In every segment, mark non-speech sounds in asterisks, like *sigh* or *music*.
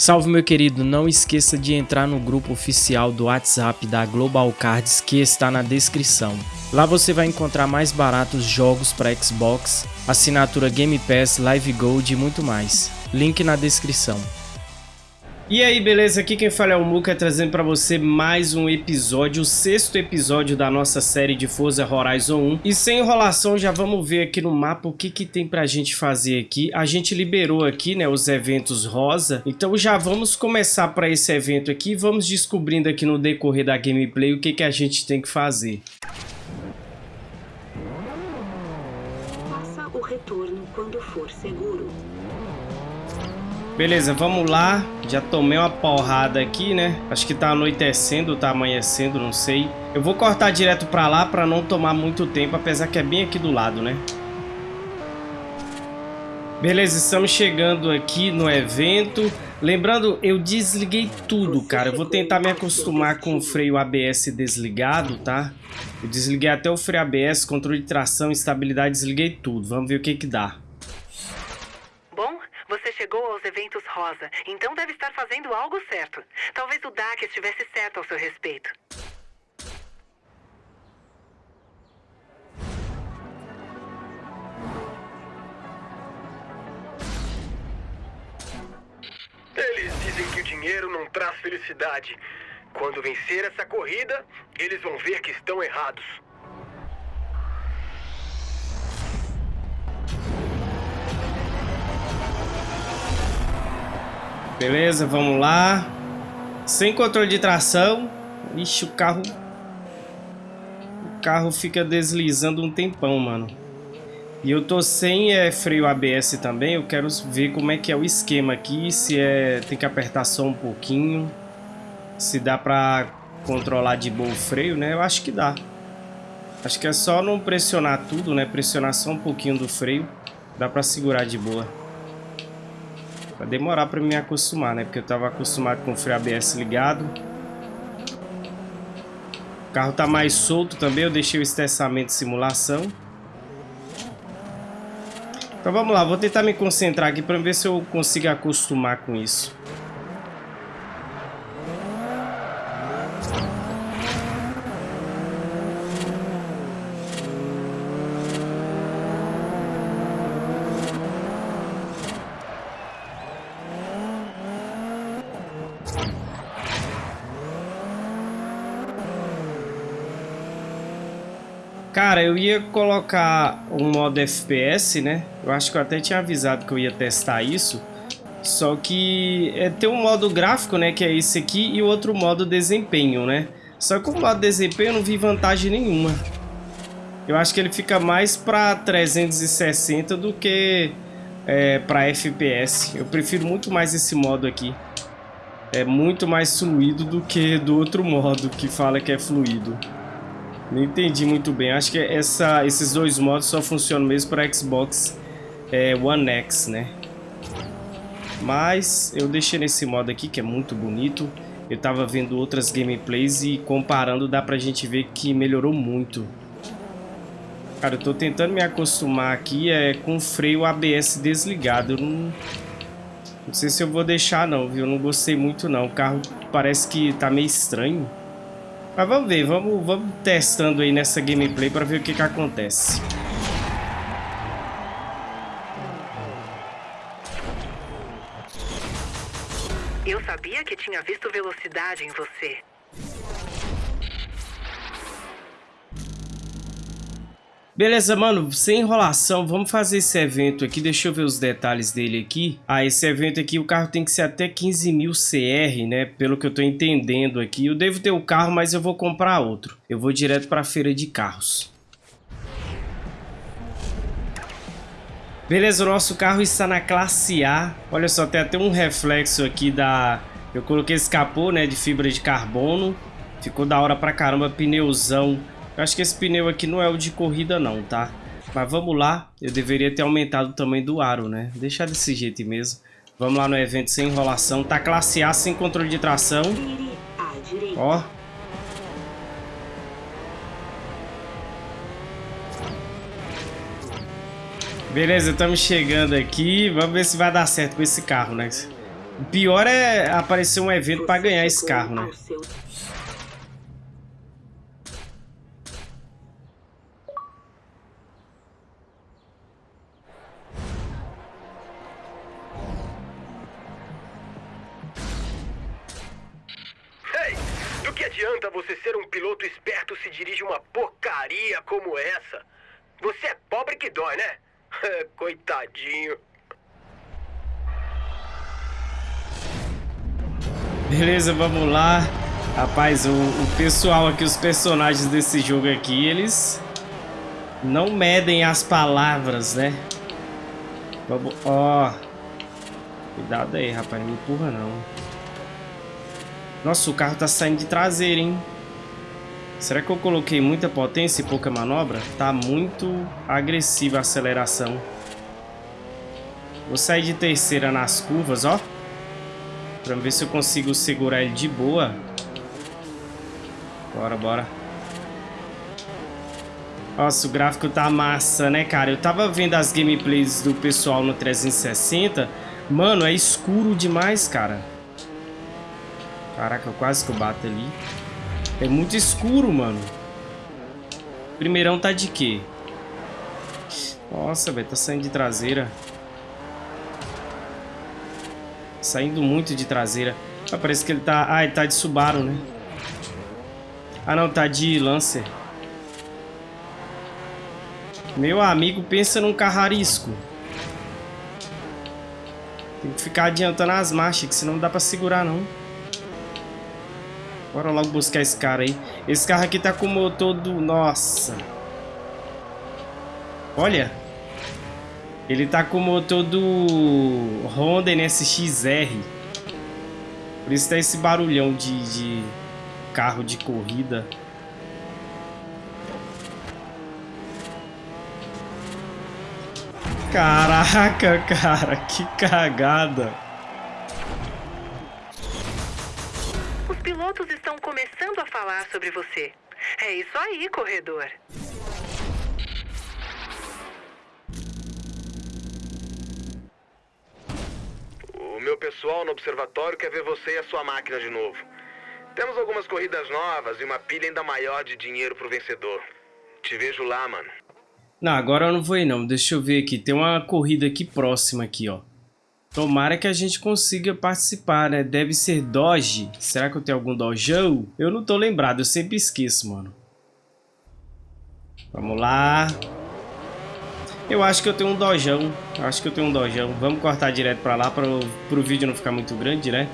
Salve meu querido, não esqueça de entrar no grupo oficial do WhatsApp da Global Cards que está na descrição. Lá você vai encontrar mais baratos jogos para Xbox, assinatura Game Pass, Live Gold e muito mais. Link na descrição. E aí, beleza? Aqui quem fala é o Muka, trazendo para você mais um episódio, o sexto episódio da nossa série de Forza Horizon 1. E sem enrolação, já vamos ver aqui no mapa o que que tem pra gente fazer aqui. A gente liberou aqui, né, os eventos rosa, então já vamos começar para esse evento aqui. Vamos descobrindo aqui no decorrer da gameplay o que que a gente tem que fazer. Faça o retorno quando for seguro. Beleza, vamos lá. Já tomei uma porrada aqui, né? Acho que tá anoitecendo, tá amanhecendo, não sei. Eu vou cortar direto pra lá pra não tomar muito tempo, apesar que é bem aqui do lado, né? Beleza, estamos chegando aqui no evento. Lembrando, eu desliguei tudo, cara. Eu vou tentar me acostumar com o freio ABS desligado, tá? Eu desliguei até o freio ABS, controle de tração, estabilidade, desliguei tudo. Vamos ver o que que dá. Chegou aos eventos rosa, então deve estar fazendo algo certo. Talvez o DAC estivesse certo ao seu respeito. Eles dizem que o dinheiro não traz felicidade. Quando vencer essa corrida, eles vão ver que estão errados. Beleza, vamos lá. Sem controle de tração. Ixi, o carro... O carro fica deslizando um tempão, mano. E eu tô sem é, freio ABS também. Eu quero ver como é que é o esquema aqui. Se é... Tem que apertar só um pouquinho. Se dá pra controlar de boa o freio, né? Eu acho que dá. Acho que é só não pressionar tudo, né? Pressionar só um pouquinho do freio. Dá pra segurar de boa. Vai demorar para me acostumar, né? Porque eu estava acostumado com o freio ABS ligado. O carro tá mais solto também. Eu deixei o estressamento de simulação. Então vamos lá. Vou tentar me concentrar aqui para ver se eu consigo acostumar com isso. Cara, eu ia colocar um modo FPS, né? Eu acho que eu até tinha avisado que eu ia testar isso. Só que é, tem um modo gráfico, né? Que é esse aqui e outro modo desempenho, né? Só que o modo desempenho eu não vi vantagem nenhuma. Eu acho que ele fica mais para 360 do que é, para FPS. Eu prefiro muito mais esse modo aqui. É muito mais fluido do que do outro modo que fala que é fluido. Não entendi muito bem. Acho que essa, esses dois modos só funcionam mesmo para Xbox é, One X, né? Mas eu deixei nesse modo aqui, que é muito bonito. Eu tava vendo outras gameplays e comparando dá pra gente ver que melhorou muito. Cara, eu tô tentando me acostumar aqui é, com o freio ABS desligado. Eu não, não sei se eu vou deixar não, viu? Eu não gostei muito não. O carro parece que tá meio estranho. Mas vamos ver, vamos, vamos testando aí nessa gameplay para ver o que, que acontece. Eu sabia que tinha visto velocidade em você. Beleza, mano, sem enrolação, vamos fazer esse evento aqui, deixa eu ver os detalhes dele aqui. Ah, esse evento aqui, o carro tem que ser até 15 mil CR, né, pelo que eu tô entendendo aqui. Eu devo ter o carro, mas eu vou comprar outro. Eu vou direto pra feira de carros. Beleza, o nosso carro está na classe A. Olha só, tem até um reflexo aqui da... Eu coloquei esse capô, né, de fibra de carbono. Ficou da hora pra caramba, pneuzão eu acho que esse pneu aqui não é o de corrida não, tá? Mas vamos lá. Eu deveria ter aumentado o tamanho do aro, né? Deixar desse jeito mesmo. Vamos lá no evento sem enrolação. Tá classe A sem controle de tração. Ó. Beleza, estamos chegando aqui. Vamos ver se vai dar certo com esse carro, né? O pior é aparecer um evento para ganhar esse carro, né? Adianta você ser um piloto esperto se dirige uma porcaria como essa? Você é pobre que dói, né? *laughs* Coitadinho. Beleza, vamos lá. Rapaz, o, o, pessoal aqui, os personagens desse jogo aqui, eles não medem as palavras, né? Vamos, ó. Cuidado aí, rapaz, não me empurra não. Nossa, o carro tá saindo de traseira, hein? Será que eu coloquei muita potência e pouca manobra? Tá muito agressiva a aceleração. Vou sair de terceira nas curvas, ó. Pra ver se eu consigo segurar ele de boa. Bora, bora. Nossa, o gráfico tá massa, né, cara? Eu tava vendo as gameplays do pessoal no 360. Mano, é escuro demais, cara. Caraca, quase que eu bato ali. É muito escuro, mano. Primeirão tá de quê? Nossa, velho, tá saindo de traseira. Saindo muito de traseira. Ah, parece que ele tá... Ah, ele tá de Subaru, né? Ah, não, tá de Lancer. Meu amigo, pensa num carrarisco. Tem que ficar adiantando as marchas, que senão não dá pra segurar, não. Bora logo buscar esse cara aí. Esse carro aqui tá com o motor do... Nossa. Olha. Ele tá com o motor do Honda NSX-R. Por isso tá esse barulhão de, de carro de corrida. Caraca, *laughs* cara, que cagada. Estão começando a falar sobre você. É isso aí, corredor. O meu pessoal no observatório quer ver você e a sua máquina de novo. Temos algumas corridas novas e uma pilha ainda maior de dinheiro pro vencedor. Te vejo lá, mano. Não, agora eu não vou ir não. Deixa eu ver aqui. Tem uma corrida aqui próxima aqui, ó. Tomara que a gente consiga participar, né? Deve ser Doge. Será que eu tenho algum dojão? Eu não tô lembrado, eu sempre esqueço, mano. Vamos lá. Eu acho que eu tenho um dojão. Acho que eu tenho um dojão. Vamos cortar direto pra lá para o vídeo não ficar muito grande, né?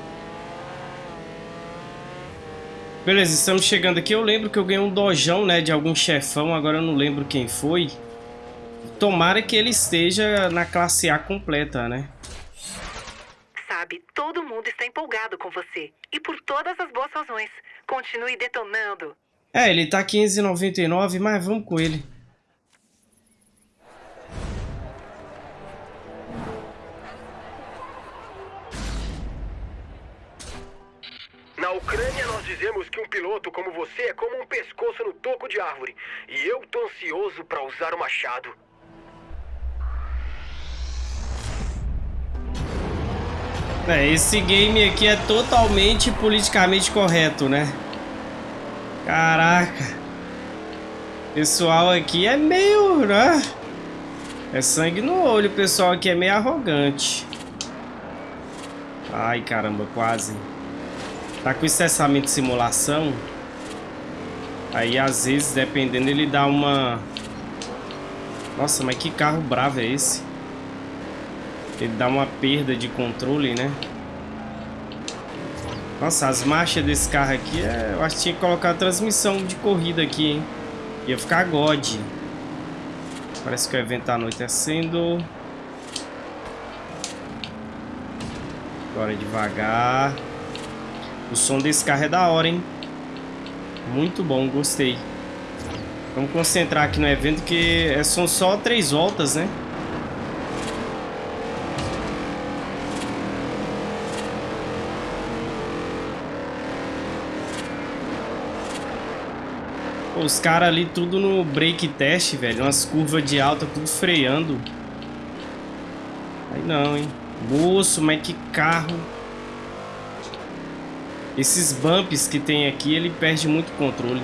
Beleza, estamos chegando aqui. Eu lembro que eu ganhei um dojão, né? De algum chefão. Agora eu não lembro quem foi. Tomara que ele esteja na classe A completa, né? Sabe, todo mundo está empolgado com você. E por todas as boas razões. Continue detonando. É, ele tá 599, mas vamos com ele. Na Ucrânia, nós dizemos que um piloto como você é como um pescoço no toco de árvore. E eu tô ansioso pra usar o machado. É, esse game aqui é totalmente politicamente correto, né? Caraca. Pessoal aqui é meio, né? É sangue no olho, pessoal aqui é meio arrogante. Ai, caramba, quase. Tá com estressamento de simulação. Aí, às vezes, dependendo, ele dá uma... Nossa, mas que carro bravo é esse? Ele dá uma perda de controle, né? Nossa, as marchas desse carro aqui, é... eu acho que tinha que colocar a transmissão de corrida aqui, hein? Ia ficar God. Parece que o evento tá anoitecendo. Agora devagar. O som desse carro é da hora, hein? Muito bom, gostei. Vamos concentrar aqui no evento que é, são só três voltas, né? Os caras ali tudo no break test, velho. Umas curvas de alta, tudo freando. Aí não, hein. Moço, mas que carro. Esses bumps que tem aqui, ele perde muito controle.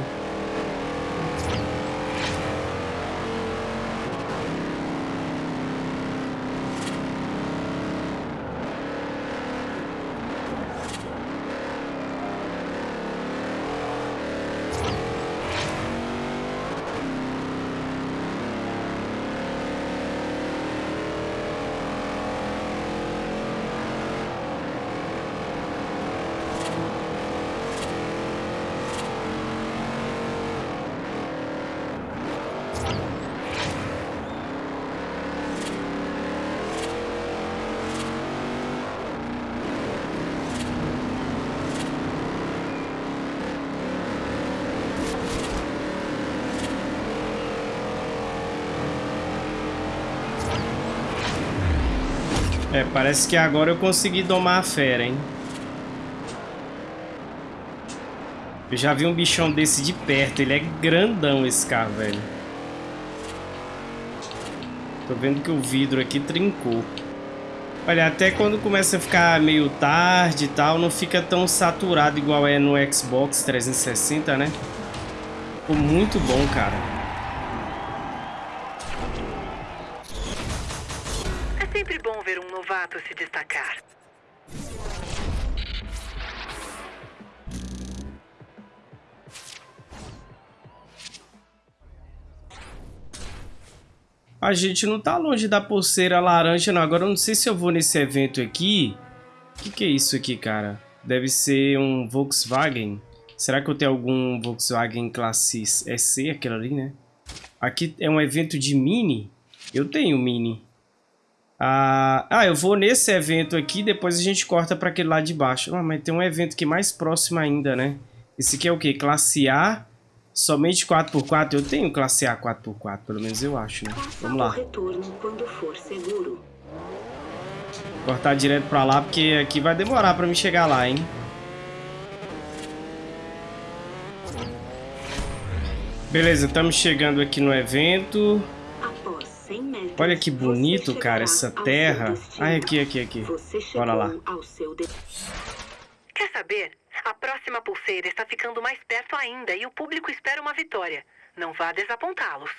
É, parece que agora eu consegui domar a fera, hein? Eu já vi um bichão desse de perto. Ele é grandão, esse carro, velho. Tô vendo que o vidro aqui trincou. Olha, até quando começa a ficar meio tarde e tal, não fica tão saturado igual é no Xbox 360, né? Ficou muito bom, cara. Se destacar. A gente não tá longe da pulseira laranja, não. Agora eu não sei se eu vou nesse evento aqui. O que, que é isso aqui, cara? Deve ser um Volkswagen. Será que eu tenho algum Volkswagen classe SC, aquele ali, né? Aqui é um evento de Mini. Eu tenho Mini. Ah, ah, eu vou nesse evento aqui, depois a gente corta para aquele lá de baixo. Ah, mas tem um evento aqui mais próximo ainda, né? Esse aqui é o quê? Classe A, somente 4x4. Eu tenho classe A 4x4, pelo menos eu acho, né? Vamos lá. Cortar direto para lá, porque aqui vai demorar para me chegar lá, hein? Beleza, estamos chegando aqui no evento. Olha que bonito, cara, essa terra. Ai, aqui, aqui, aqui. Bora lá. Quer saber? A próxima pulseira está ficando mais perto ainda e o público espera uma vitória. Não vá desapontá-los.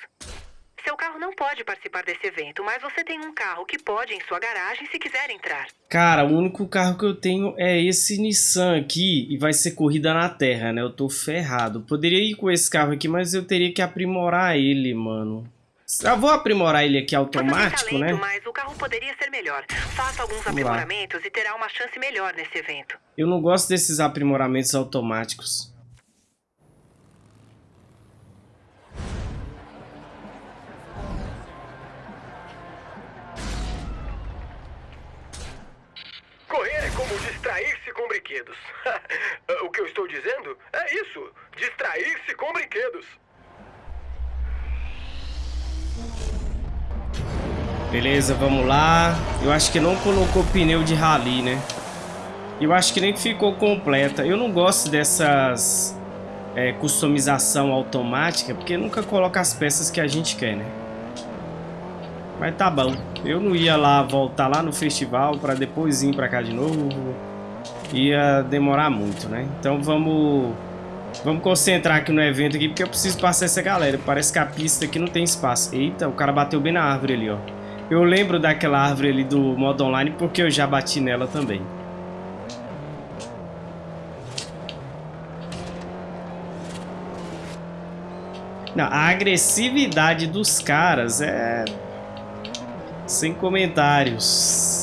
Seu carro não pode participar desse evento, mas você tem um carro que pode em sua garagem se quiser entrar. Cara, o único carro que eu tenho é esse Nissan aqui e vai ser corrida na terra, né? Eu tô ferrado. Poderia ir com esse carro aqui, mas eu teria que aprimorar ele, mano. Eu vou aprimorar ele aqui automático, talento, né? Mas o carro poderia ser melhor. Faça alguns Vamos aprimoramentos lá. e terá uma chance melhor nesse evento. Eu não gosto desses aprimoramentos automáticos. Correr é como distrair-se com brinquedos. *laughs* o que eu estou dizendo é isso: distrair-se com brinquedos. Beleza, vamos lá. Eu acho que não colocou pneu de rally, né? Eu acho que nem ficou completa. Eu não gosto dessas é, customização automática, porque nunca coloca as peças que a gente quer, né? Mas tá bom. Eu não ia lá voltar lá no festival para depois ir para cá de novo. Ia demorar muito, né? Então vamos vamos concentrar aqui no evento aqui, porque eu preciso passar essa galera. Parece que a pista aqui não tem espaço. Eita, o cara bateu bem na árvore ali, ó. Eu lembro daquela árvore ali do modo online porque eu já bati nela também. Não, a agressividade dos caras é... Sem comentários.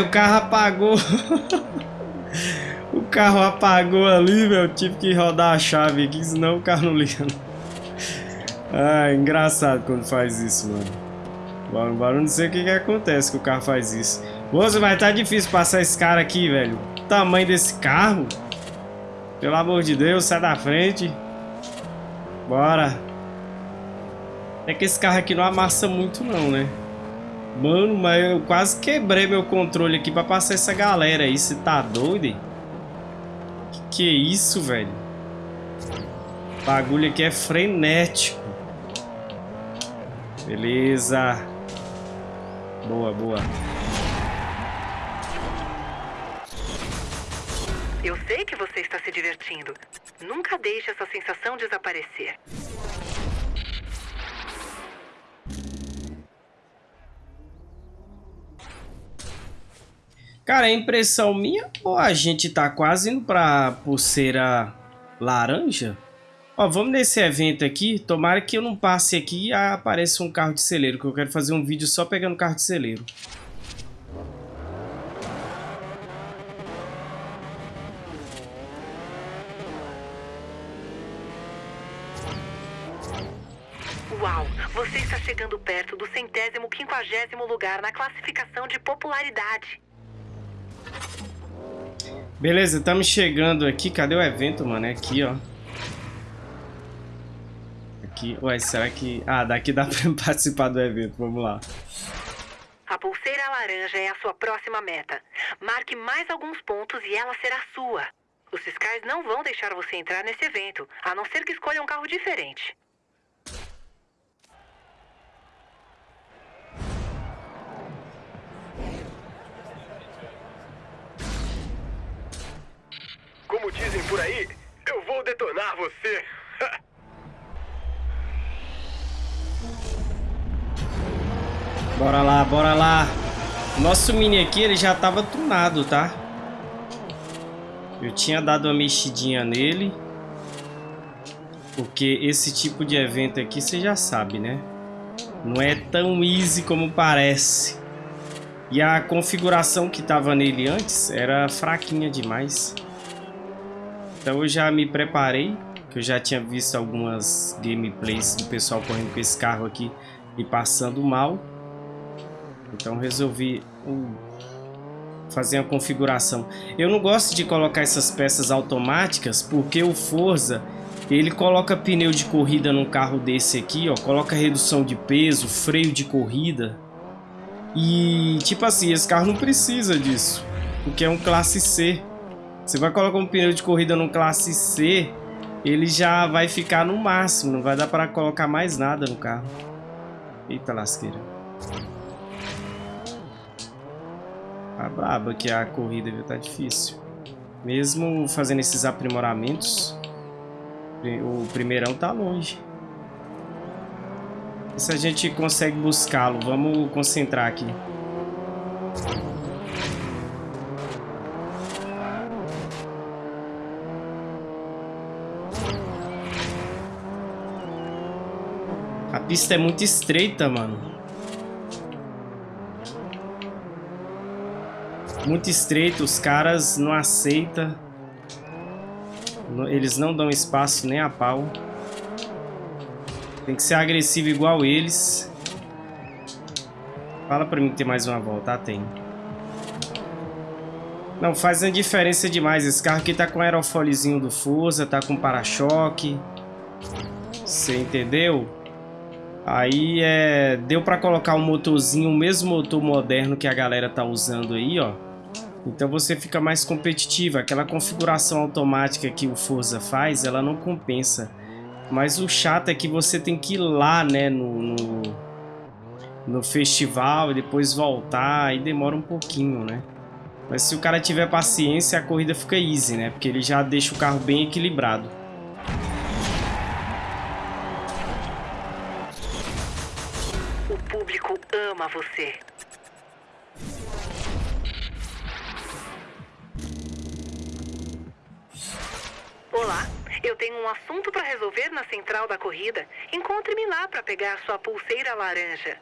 O carro apagou. o carro apagou ali, meu. Tive que rodar a chave aqui, senão o carro não liga. Ah, engraçado quando faz isso, mano. Agora não sei o que, que acontece que o carro faz isso. Moça, vai tá difícil passar esse cara aqui, velho. O tamanho desse carro. Pelo amor de Deus, sai da frente. Bora. É que esse carro aqui não amassa muito não, né? Mano, mas eu quase quebrei meu controle aqui pra passar essa galera aí. Você tá doido? Que que é isso, velho? O bagulho aqui é frenético. Beleza. Boa, boa. Eu sei que você está se divertindo. Nunca deixe essa sensação desaparecer. Cara, é impressão minha ou a gente tá quase indo pra pulseira laranja? Ó, vamos nesse evento aqui. Tomara que eu não passe aqui e apareça um carro de celeiro, que eu quero fazer um vídeo só pegando carro de celeiro. Uau, você está chegando perto do centésimo quinquagésimo lugar na classificação de popularidade. Beleza, estamos chegando aqui. Cadê o evento, mano? É aqui, ó. Aqui. Ué, será que... Ah, daqui dá *laughs* pra participar do evento. Vamos lá. A pulseira laranja é a sua próxima meta. Marque mais alguns pontos e ela será sua. Os fiscais não vão deixar você entrar nesse evento, a não ser que escolha um carro diferente. Como dizem por aí, eu vou detonar você. *laughs* bora lá, bora lá. Nosso mini aqui, ele já tava tunado, tá? Eu tinha dado uma mexidinha nele. Porque esse tipo de evento aqui, você já sabe, né? Não é tão easy como parece. E a configuração que tava nele antes era fraquinha demais. Então eu já me preparei, que eu já tinha visto algumas gameplays do pessoal correndo com esse carro aqui e passando mal. Então resolvi uh, fazer uma configuração. Eu não gosto de colocar essas peças automáticas porque o Forza ele coloca pneu de corrida num carro desse aqui, ó, coloca redução de peso, freio de corrida. E tipo assim, esse carro não precisa disso, porque é um classe C. Você vai colocar um pneu de corrida no classe C, ele já vai ficar no máximo, não vai dar para colocar mais nada no carro. Eita lasqueira. Tá braba que a corrida viu, tá difícil. Mesmo fazendo esses aprimoramentos, o primeirão tá longe. E se a gente consegue buscá-lo? Vamos concentrar aqui. Pista é muito estreita, mano. Muito estreito, os caras não aceitam. Eles não dão espaço nem a pau. Tem que ser agressivo igual eles. Fala pra mim que tem mais uma volta. Ah, tem. Não, faz uma diferença demais. Esse carro aqui tá com aerofóliozinho do Forza, tá com para-choque. Você entendeu? Aí é, deu para colocar um motorzinho, o mesmo motor moderno que a galera tá usando aí, ó. Então você fica mais competitivo. Aquela configuração automática que o Forza faz, ela não compensa. Mas o chato é que você tem que ir lá, né, no, no, no festival e depois voltar. E demora um pouquinho, né? Mas se o cara tiver paciência, a corrida fica easy, né? Porque ele já deixa o carro bem equilibrado. Ama você. Olá, eu tenho um assunto para resolver na central da corrida. Encontre-me lá para pegar sua pulseira laranja.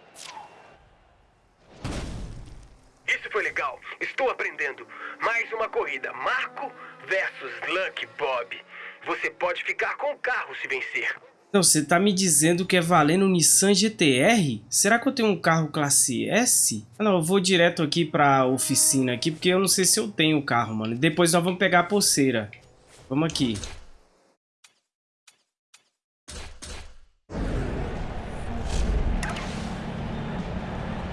Isso foi legal. Estou aprendendo. Mais uma corrida. Marco versus Lucky Bob. Você pode ficar com o carro se vencer. Então, você tá me dizendo que é valendo Nissan GTR? Será que eu tenho um carro classe S? Ah, não, eu vou direto aqui pra oficina aqui, porque eu não sei se eu tenho o carro, mano. Depois nós vamos pegar a pulseira. Vamos aqui.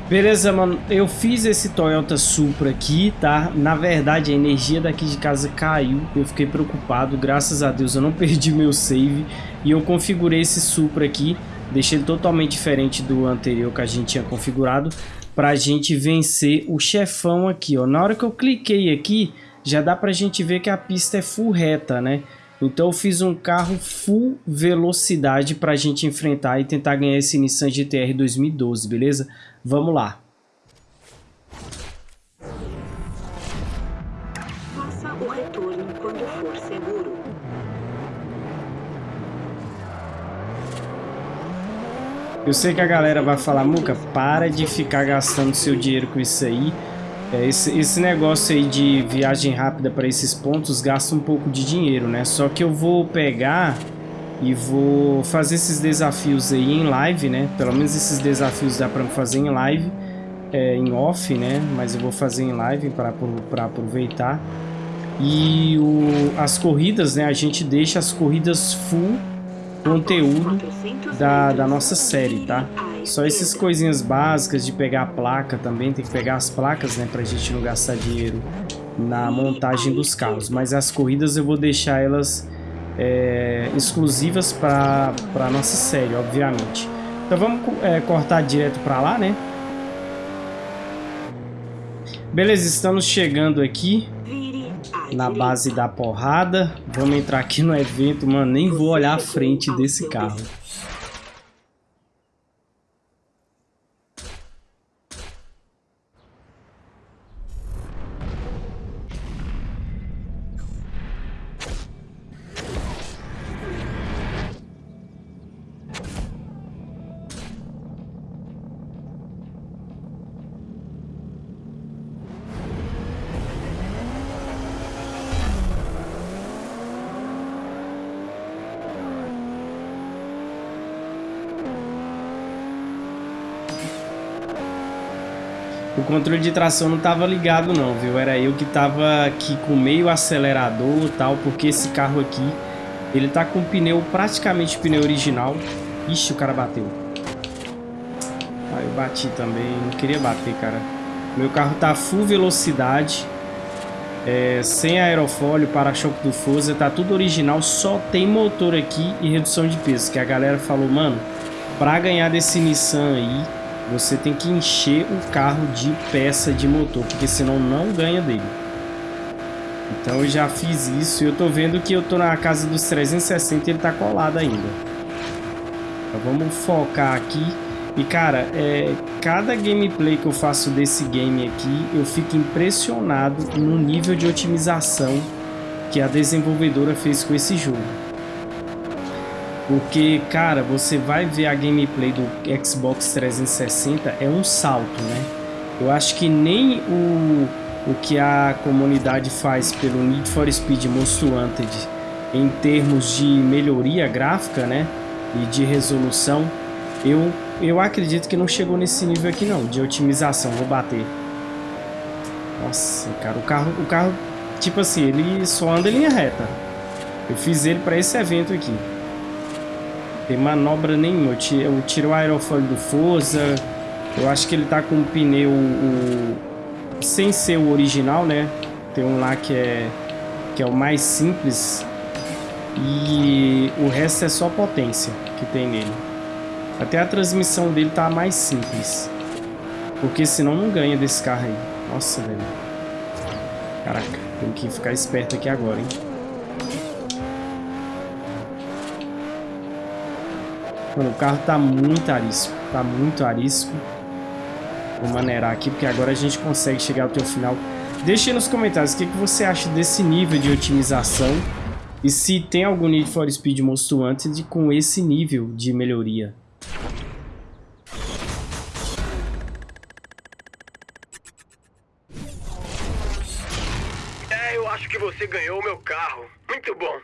Beleza, mano. Eu fiz esse Toyota Supra aqui, tá? Na verdade, a energia daqui de casa caiu. Eu fiquei preocupado. Graças a Deus, eu não *laughs* perdi meu save. E eu configurei esse Supra aqui. Deixei ele totalmente diferente do anterior que a gente tinha configurado. Pra gente vencer o chefão aqui, ó. Na hora que eu cliquei aqui, já dá pra gente ver que a pista é full reta, né? Então eu fiz um carro full velocidade para a gente enfrentar e tentar ganhar esse Nissan GTR 2012, beleza? Vamos lá. Eu sei que a galera vai falar, Muca, para de ficar gastando seu dinheiro com isso aí. É, esse, esse negócio aí de viagem rápida para esses pontos gasta um pouco de dinheiro, né? Só que eu vou pegar e vou fazer esses desafios aí em live, né? Pelo menos esses desafios dá para fazer em live, é, em off, né? Mas eu vou fazer em live para aproveitar. E o, as corridas, né? A gente deixa as corridas full conteúdo da, da nossa série, tá? Só essas coisinhas básicas de pegar a placa também, tem que pegar as placas, né? Pra gente não gastar dinheiro na montagem dos carros. Mas as corridas eu vou deixar elas é, exclusivas para a nossa série, obviamente. Então vamos é, cortar direto para lá, né? Beleza, estamos chegando aqui na base da porrada. Vamos entrar aqui no evento, mano. Nem vou olhar a frente desse carro. O controle de tração não tava ligado não, viu? Era eu que tava aqui com meio acelerador tal, porque esse carro aqui, ele tá com pneu, praticamente pneu original. Ixi, o cara bateu. Ah, eu bati também, não queria bater, cara. Meu carro tá full velocidade, é, sem aerofólio, para-choque do Forza, tá tudo original, só tem motor aqui e redução de peso, que a galera falou, mano, pra ganhar desse Nissan aí, você tem que encher o carro de peça de motor, porque senão não ganha dele. Então eu já fiz isso e eu tô vendo que eu tô na casa dos 360 e ele tá colado ainda. Então vamos focar aqui. E cara, é, cada gameplay que eu faço desse game aqui, eu fico impressionado no nível de otimização que a desenvolvedora fez com esse jogo. Porque, cara, você vai ver a gameplay do Xbox 360, é um salto, né? Eu acho que nem o, o que a comunidade faz pelo Need for Speed Most Wanted em termos de melhoria gráfica, né? E de resolução, eu, eu acredito que não chegou nesse nível aqui não, de otimização. Vou bater. Nossa, cara, o carro, o carro, tipo assim, ele só anda em linha reta. Eu fiz ele para esse evento aqui. Tem manobra nenhuma. Eu tiro o aerofólio do Forza. Eu acho que ele tá com um pneu o, sem ser o original, né? Tem um lá que é, que é o mais simples. E o resto é só potência que tem nele. Até a transmissão dele tá mais simples. Porque senão não ganha desse carro aí. Nossa, velho. Caraca, tem que ficar esperto aqui agora, hein? Mano, o carro tá muito arisco. Tá muito arisco. Vou maneirar aqui, porque agora a gente consegue chegar até o final. Deixe nos comentários o que, que você acha desse nível de otimização. E se tem algum Need for Speed Monstro antes com esse nível de melhoria. É, eu acho que você ganhou o meu carro. Muito bom.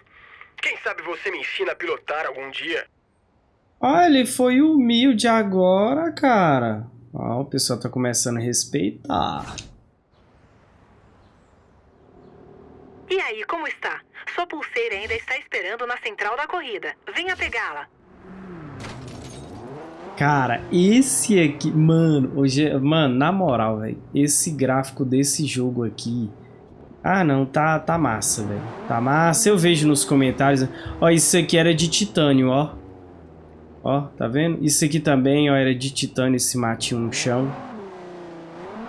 Quem sabe você me ensina a pilotar algum dia. Ah, ele foi humilde agora, cara. Ah, o pessoal tá começando a respeitar. E aí, como está? Sua pulseira ainda está esperando na central da corrida. Venha pegá-la. Cara, esse aqui, mano, hoje, mano, na moral, velho, esse gráfico desse jogo aqui, ah, não, tá, tá massa, velho, tá massa, eu vejo nos comentários, ó, isso aqui era de titânio, ó, ó, tá vendo? Isso aqui também, ó, era de titânio, esse matinho no chão.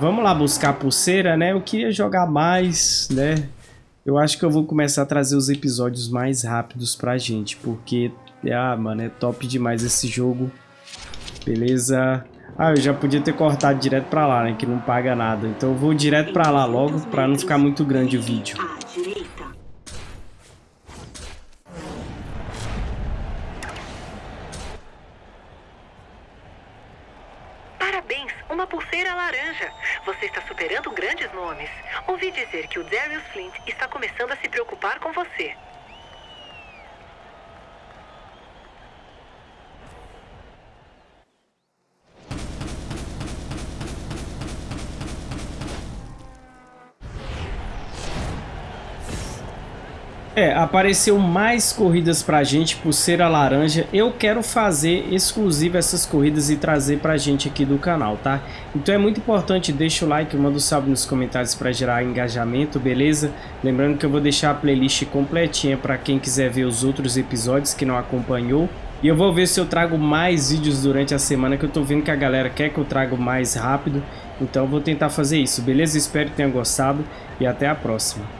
Vamos lá buscar pulseira, né, eu queria jogar mais, né, eu acho que eu vou começar a trazer os episódios mais rápidos pra gente, porque, ah, mano, é top demais esse jogo. Beleza. Ah, eu já podia ter cortado direto pra lá, né? Que não paga nada. Então eu vou direto pra lá logo, pra não ficar muito grande o vídeo. É, apareceu mais corridas pra gente por ser a laranja. Eu quero fazer exclusivo essas corridas e trazer pra gente aqui do canal, tá? Então é muito importante, deixa o like, manda um salve nos comentários pra gerar engajamento, beleza? Lembrando que eu vou deixar a playlist completinha pra quem quiser ver os outros episódios que não acompanhou. E eu vou ver se eu trago mais vídeos durante a semana, que eu tô vendo que a galera quer que eu traga mais rápido. Então eu vou tentar fazer isso, beleza? Espero que tenha gostado e até a próxima.